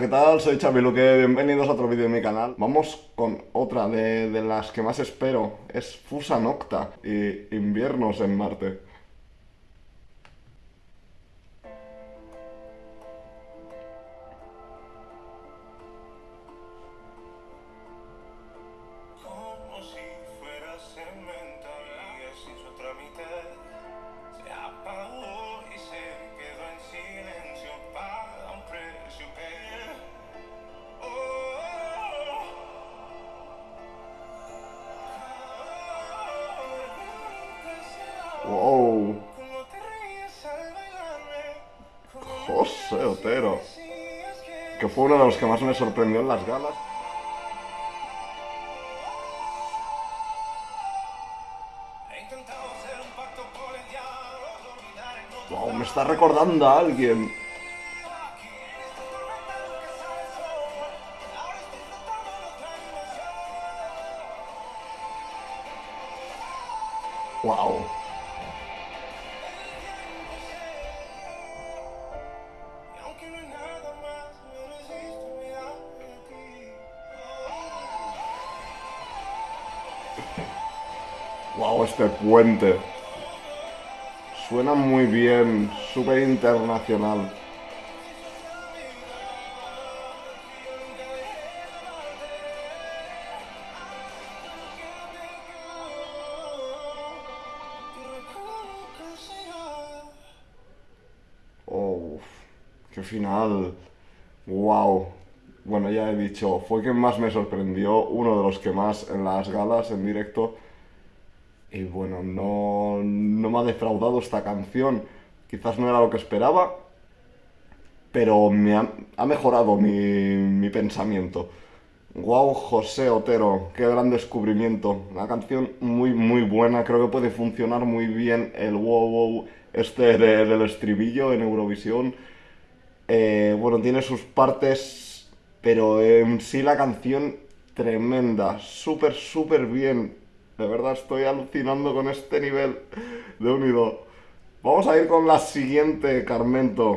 ¿qué tal? Soy Xavi Luque, bienvenidos a otro vídeo de mi canal. Vamos con otra de, de las que más espero, es Fusa Nocta y Inviernos en Marte. ¡Wow! José Otero, que fue uno de los que más me sorprendió en las galas. ¡Wow! Me está recordando a alguien. aquí ¡Wow! Este puente. Suena muy bien, súper internacional. Oh, qué final. Wow. Bueno, ya he dicho, fue quien más me sorprendió, uno de los que más en las galas en directo. Y bueno, no, no me ha defraudado esta canción. Quizás no era lo que esperaba, pero me ha, ha mejorado mi, mi pensamiento. Wow, José Otero, qué gran descubrimiento. Una canción muy, muy buena. Creo que puede funcionar muy bien el wow, wow este de- del estribillo en Eurovisión. Eh, bueno, tiene sus partes, pero en sí la canción tremenda. Súper, súper bien. De verdad estoy alucinando con este nivel de unido. Vamos a ir con la siguiente, Carmento.